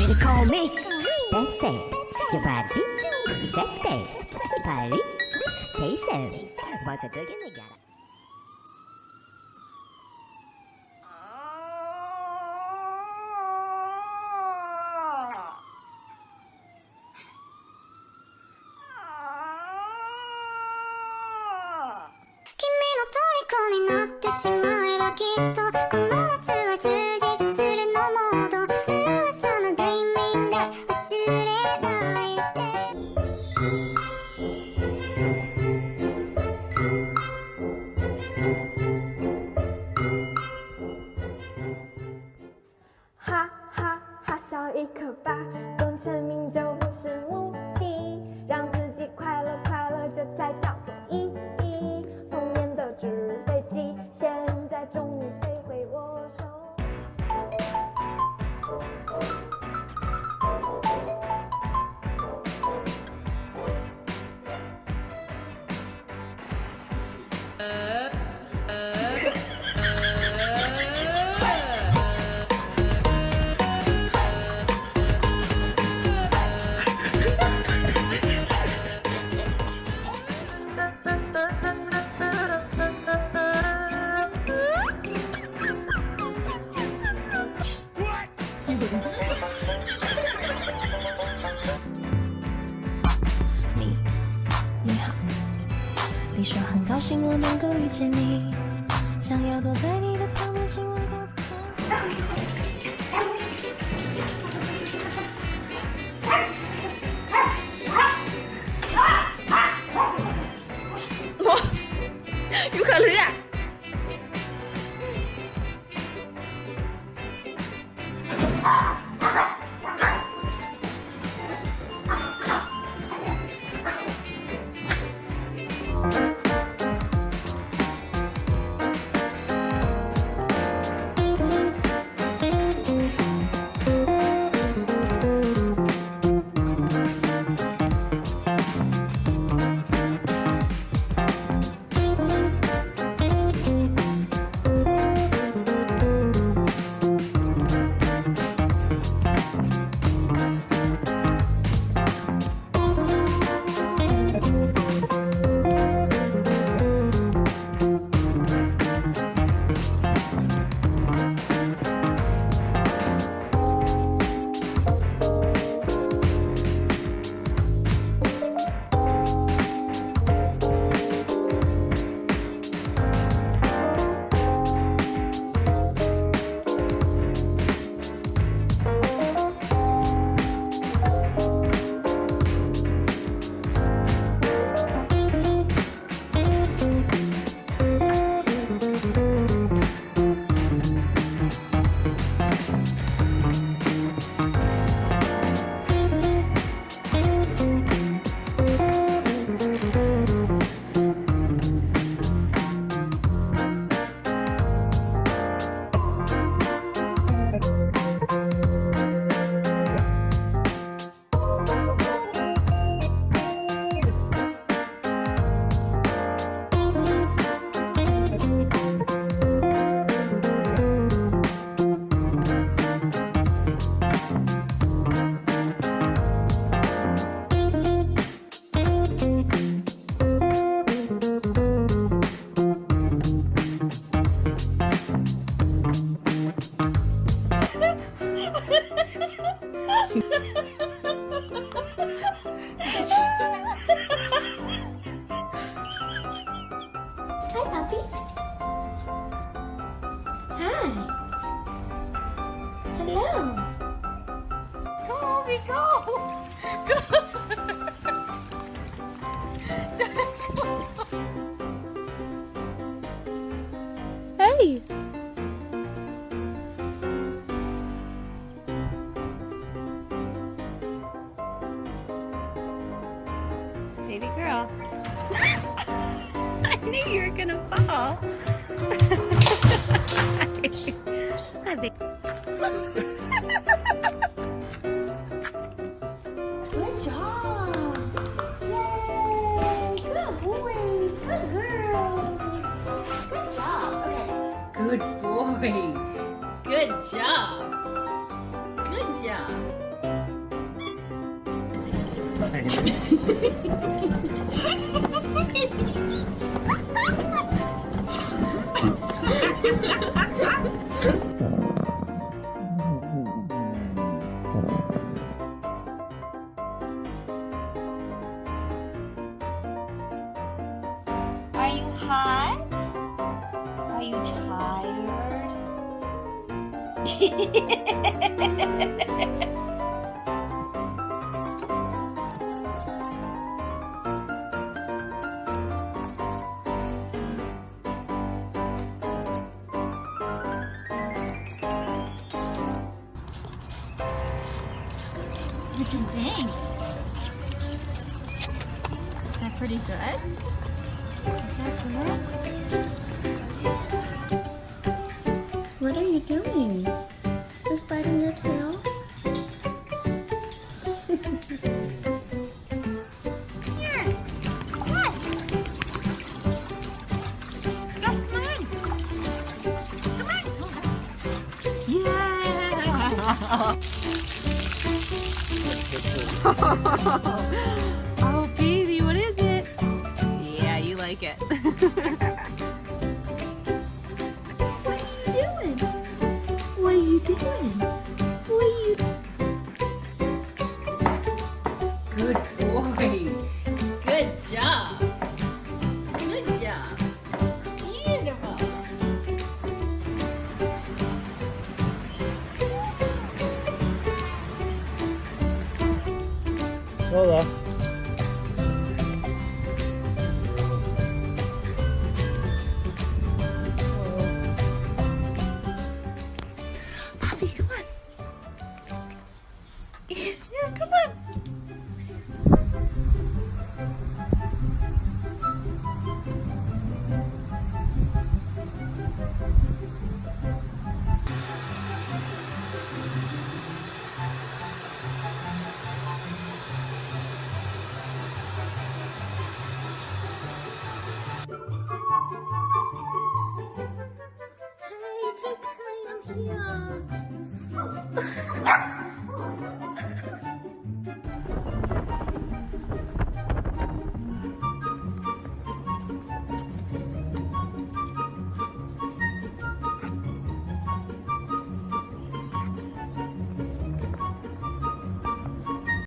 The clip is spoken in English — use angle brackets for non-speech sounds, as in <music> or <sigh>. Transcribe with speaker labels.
Speaker 1: really call me. Pensez, Yabadi, Zepte, Paris, Jason, was
Speaker 2: a beginning. 虜になってしまえばきっとこの夏は
Speaker 3: 相信我
Speaker 4: 能够遇见你，想要躲在你的旁边，
Speaker 3: Hi. Hello.
Speaker 5: Come on, we go.
Speaker 3: Hey.
Speaker 5: Baby girl. <laughs> I knew you were gonna fall. <laughs>
Speaker 2: Good job! Yay! Good! Good! Good job! Okay.
Speaker 5: Good boy. Good job. Good job. <laughs> Are you hot? Are you tired? What do you think? Is that pretty good? Is that good?
Speaker 4: What are you doing? Just biting your tail?
Speaker 5: Here. Yes. Yes, come on. Come on. Yeah. <laughs> <laughs> like it. <laughs> What are you doing?
Speaker 4: What are you doing? What are you
Speaker 5: Good boy. Good job. Good job. Beautiful.
Speaker 6: Lola,